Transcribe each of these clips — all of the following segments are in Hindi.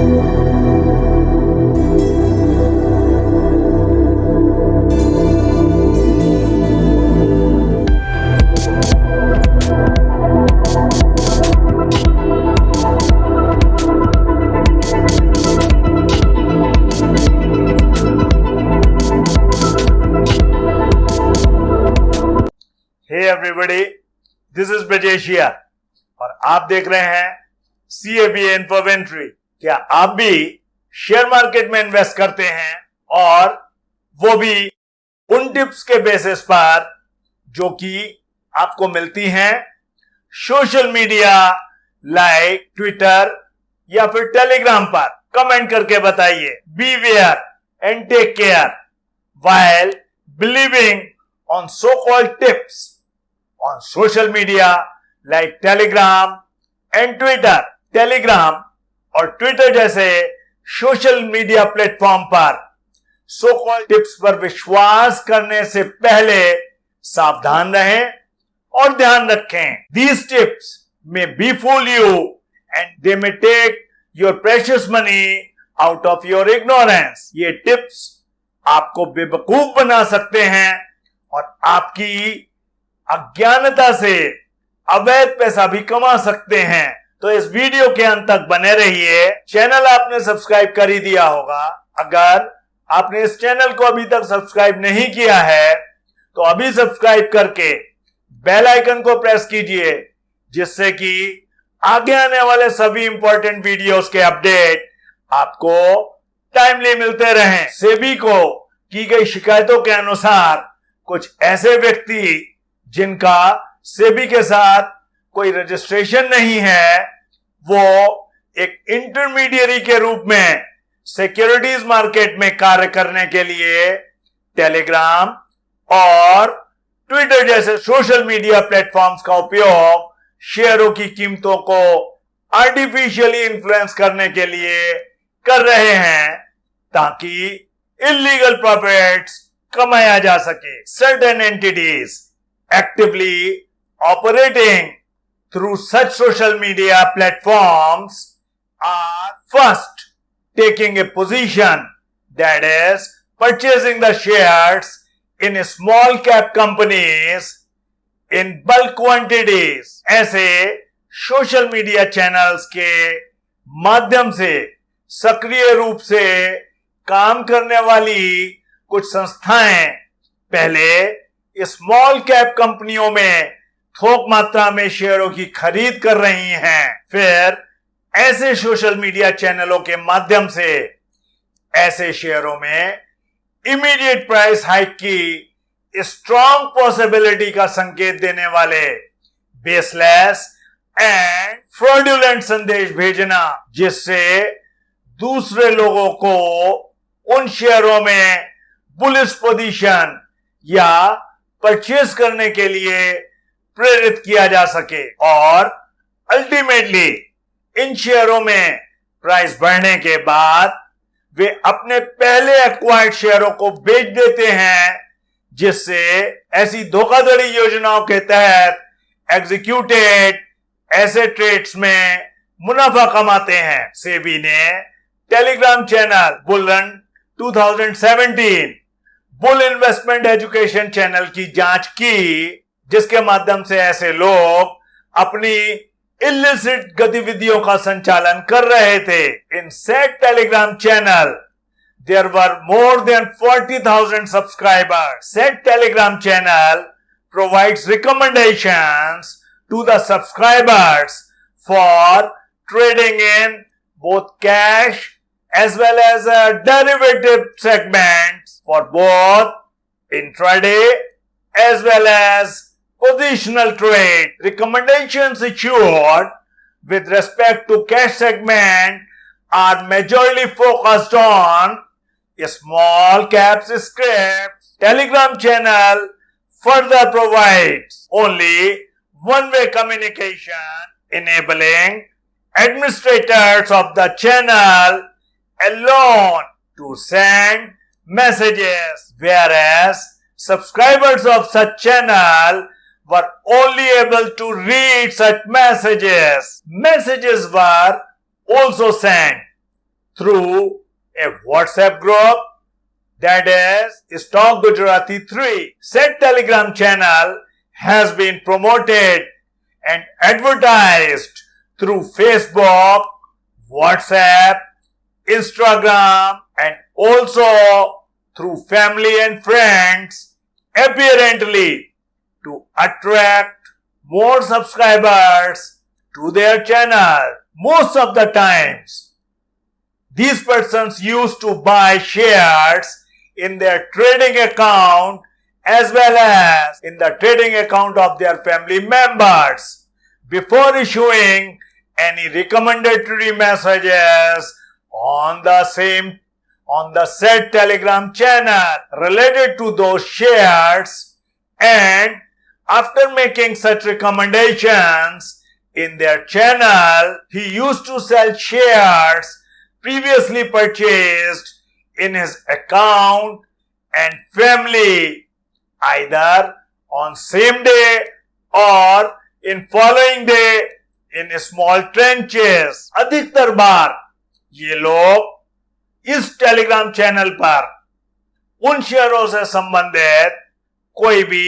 हे दिस इज़ और आप देख रहे हैं सी ए बी इन्फोवेंट्री क्या आप भी शेयर मार्केट में इन्वेस्ट करते हैं और वो भी उन टिप्स के बेसिस पर जो कि आपको मिलती हैं? सोशल मीडिया लाइक ट्विटर या फिर टेलीग्राम पर कमेंट करके बताइए। Be aware and take care while believing on so-called tips on social media like Telegram and Twitter Telegram और ट्विटर जैसे सोशल मीडिया प्लेटफॉर्म पर सो कॉल्ड टिप्स पर विश्वास करने से पहले सावधान रहें और ध्यान रखें। These tips may befool you and they may take your precious money out of your ignorance ये टिप्स आपको बेवकूफ़ बना सकते हैं और आपकी अज्ञानता से अवैध पैसा भी कमा सकते हैं। तो इस वीडियो के अंत तक बने रहिए। चैनल आपने सब्सक्राइब कर ही दिया होगा। अगर आपने इस चैनल को अभी तक सब्सक्राइब नहीं किया है तो अभी सब्सक्राइब करके बेल आइकन को प्रेस कीजिए, जिससे कि आगे आने वाले सभी इंपॉर्टेंट वीडियोस के अपडेट आपको टाइमली मिलते रहें। सेबी को की गई शिकायतों के अनुसार कुछ ऐसे व्यक्ति जिनका सेबी के साथ कोई रजिस्ट्रेशन नहीं है, वो एक इंटरमीडियरी के रूप में सिक्योरिटीज मार्केट में कार्य करने के लिए टेलीग्राम और ट्विटर जैसे सोशल मीडिया प्लेटफॉर्म्स का उपयोग शेयरों की कीमतों को आर्टिफिशियली इन्फ्लुएंस करने के लिए कर रहे हैं ताकि इलीगल प्रॉफिट्स कमाया जा सके। Certain entities actively operating through such social media platforms are first taking a position that is purchasing the shares in small cap companies in bulk quantities ऐसे सोशल मीडिया चैनल्स के माध्यम से सक्रिय रूप से काम करने वाली कुछ संस्थाएँ पहले स्मॉल कैप कंपनियों में थोक मात्रा में शेयरों की खरीद कर रही हैं। फिर ऐसे सोशल मीडिया चैनलों के माध्यम से ऐसे शेयरों में इमीडिएट प्राइस हाइक की स्ट्रॉन्ग पॉसिबिलिटी का संकेत देने वाले बेसलेस एंड फ्रॉड्यूलेंट संदेश भेजना, जिससे दूसरे लोगों को उन शेयरों में बुलिस पोजीशन या परचेज करने के लिए प्रेरित किया जा सके और अल्टीमेटली इन शेयरों में प्राइस बढ़ने के बाद वे अपने पहले एक्वायर्ड शेयरों को बेच देते हैं, जिससे ऐसी धोखाधड़ी योजनाओं के तहत एग्जीक्यूटेड ऐसे ट्रेड्स में मुनाफा कमाते हैं। सेबी ने टेलीग्राम चैनल बुलन 2017 बुल इन्वेस्टमेंट एजुकेशन चैनल की जाँच की। जिसके माध्यम से ऐसे लोग अपनी इलिसिट गतिविधियों का संचालन कर रहे थे। In said Telegram channel there were more than forty thousand subscriber said Telegram channel provide recommendation to the subscribers for trading in both cash as well as a derivative segment for both intraday as well as positional trade. Recommendations issued with respect to cash segment are majorly focused on small caps scripts. Telegram channel further provides only one-way communication enabling administrators of the channel alone to send messages whereas subscribers of such channel were only able to read such messages. Messages were also sent through a WhatsApp group that is Stock Gujarati 3. Said Telegram channel has been promoted and advertised through Facebook, WhatsApp, Instagram and also through family and friends apparently to attract more subscribers to their channel. Most of the times, these persons used to buy shares in their trading account as well as in the trading account of their family members before issuing any recommendatory messages on the same on the said telegram channel related to those shares and after making such recommendations in their channel, he used to sell shares previously purchased in his account and family either on same day or in following day in small trenches. अधिकतर बार ये लोग इस टेलीग्राम चैनल पर उन शेयरों से संबंधित कोई भी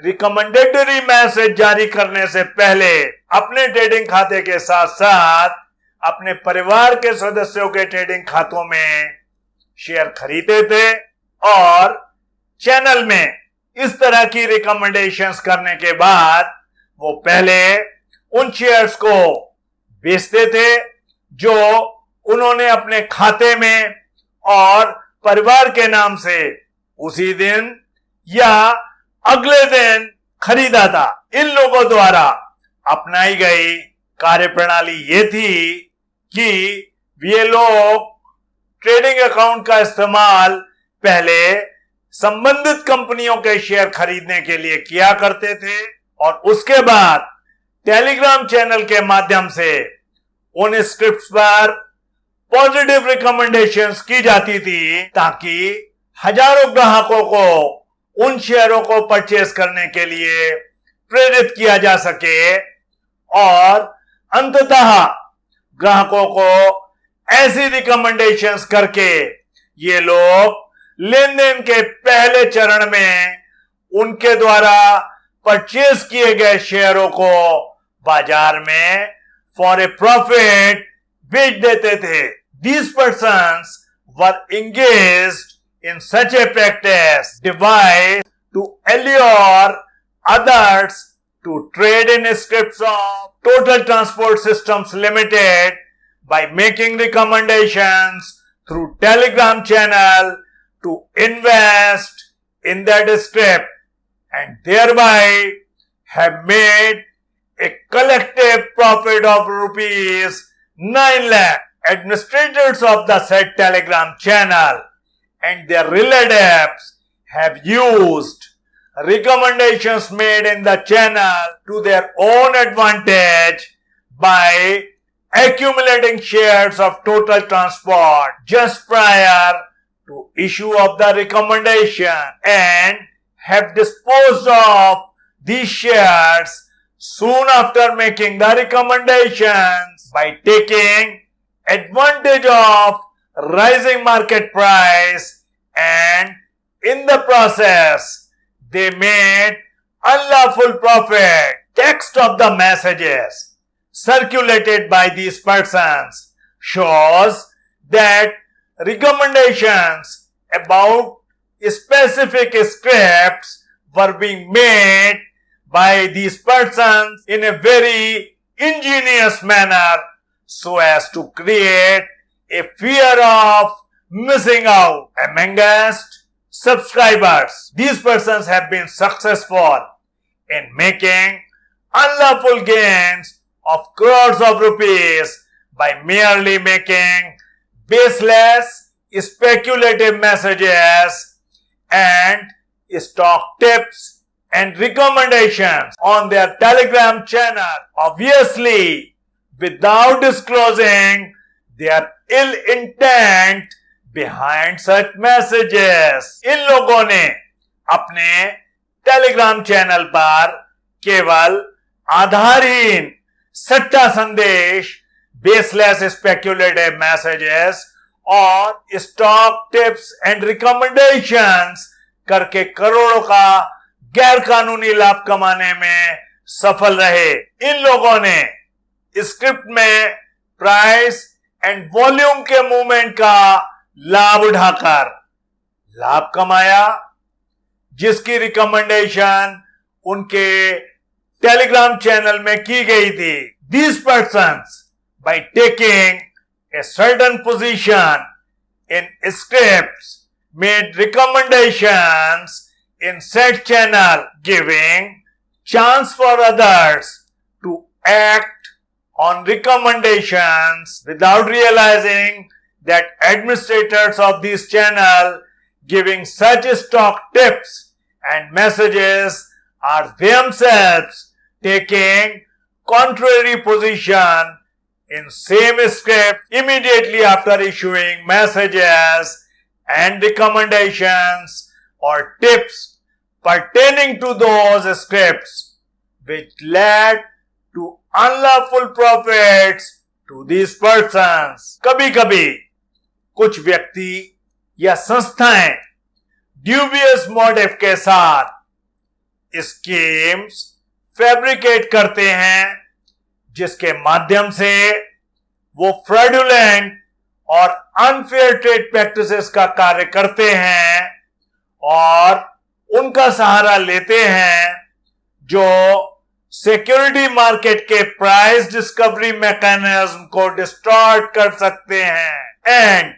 रिकमेंडेटरी मैसेज जारी करने से पहले अपने ट्रेडिंग खाते के साथ साथ अपने परिवार के सदस्यों के ट्रेडिंग खातों में शेयर खरीदे थे और चैनल में इस तरह की रिकमेंडेशंस करने के बाद वो पहले उन शेयर्स को बेचते थे जो उन्होंने अपने खाते में और परिवार के नाम से उसी दिन या अगले दिन खरीदा था इन लोगों द्वारा अपनाई गई कार्य प्रणाली ये थी कि ये लोग ट्रेडिंग अकाउंट का इस्तेमाल पहले संबंधित कंपनियों के शेयर खरीदने के लिए किया करते थे और उसके बाद टेलीग्राम चैनल के माध्यम से उन स्क्रिप्ट पर पॉजिटिव रिकमेंडेशंस की जाती थी ताकि हज़ारों ग्राहकों को उन शेयरों को परचेस करने के लिए प्रेरित किया जा सके और अंततः ग्राहकों को ऐसी रिकमेंडेशंस करके ये लोग लेन देन के पहले चरण में उनके द्वारा परचेज किए गए शेयरों को बाज़ार में फॉर ए प्रॉफिट बेच देते थे। These person were engaged in such a practice devised to allure others to trade in scripts of Total Transport Systems Limited by making recommendations through telegram channel to invest in that script and thereby have made a collective profit of rupees 9 lakh. Administrators of the said telegram channel and their relatives have used recommendations made in the channel to their own advantage by accumulating shares of total transport just prior to issue of the recommendation and have disposed of these shares soon after making the recommendations by taking advantage of rising market price and in the process they made unlawful profit. Text of the messages circulated by these persons shows that recommendations about specific scripts were being made by these persons in a very ingenious manner so as to create a fear of missing out amongst subscribers. These persons have been successful in making unlawful gains of crores of rupees by merely making baseless speculative messages and stock tips and recommendations on their telegram channel obviously without disclosing their ill intent behind such messages इन लोगों ने अपने टेलीग्राम चैनल पर केवल आधारहीन सट्टा संदेश बेसलेस स्पेक्युलेटिव मैसेजेस और स्टॉक टिप्स एंड रिकमेंडेशंस करके करोड़ों का गैर कानूनी लाभ कमाने में सफल रहे। इन लोगों ने स्क्रिप्ट में प्राइस एंड वॉल्यूम के मूवमेंट का लाभ उठाकर, लाभ कमाया, जिसकी रिकमेंडेशन उनके टेलीग्राम चैनल में की गई थी। These person by taking a certain position in script made recommendation in said channel giving chance for others to act on recommendations without realizing that administrators of this channel giving such stock tips and messages are themselves taking contrary position in same script immediately after issuing messages and recommendations or tips pertaining to those scripts which led to unlawful profits to these persons. Kabhi kabhi कुछ व्यक्ति या संस्थाएँ ड्यूबियस मोटिव के साथ स्कीम्स फैब्रिकेट करते हैं, जिसके माध्यम से वो फ्रॉडुलेंट और अनफेयर ट्रेड प्रैक्टिसेस का कार्य करते हैं और उनका सहारा लेते हैं, जो सिक्योरिटी मार्केट के प्राइस डिस्कवरी मैकेनिज्म को डिस्टॉर्ट कर सकते हैं। एंड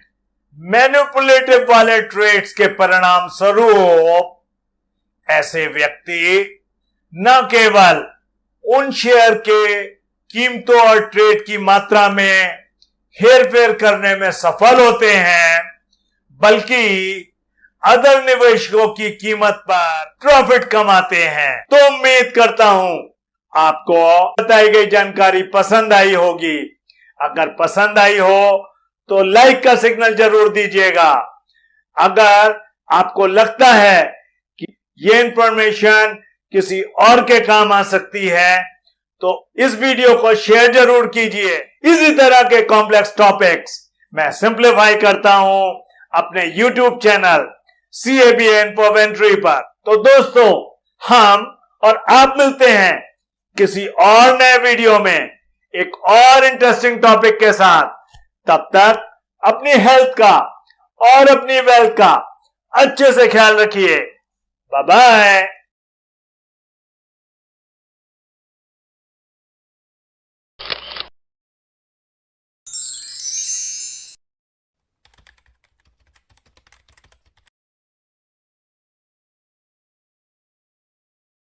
मैनिपुलेटिव वाले ट्रेड्स के परिणाम स्वरूप ऐसे व्यक्ति न केवल उन शेयर के कीमतों और ट्रेड की मात्रा में हेर फेर करने में सफल होते हैं, बल्कि अदर निवेशकों की कीमत पर प्रॉफिट कमाते हैं। तो उम्मीद करता हूँ आपको बताई गई जानकारी पसंद आई होगी। अगर पसंद आई हो तो लाइक का सिग्नल ज़रूर दीजिएगा। अगर आपको लगता है कि ये इंफॉर्मेशन किसी और के काम आ सकती है तो इस वीडियो को शेयर ज़रूर कीजिए। इसी तरह के कॉम्प्लेक्स टॉपिक्स मैं सिंप्लीफाई करता हूँ अपने YouTube channel C A B Infoventory पर। तो दोस्तों, हम और आप मिलते हैं किसी और नए वीडियो में एक और इंटरेस्टिंग टॉपिक के साथ। तब तक अपनी हेल्थ का और अपनी वेल्थ का अच्छे से ख्याल रखिए बाय.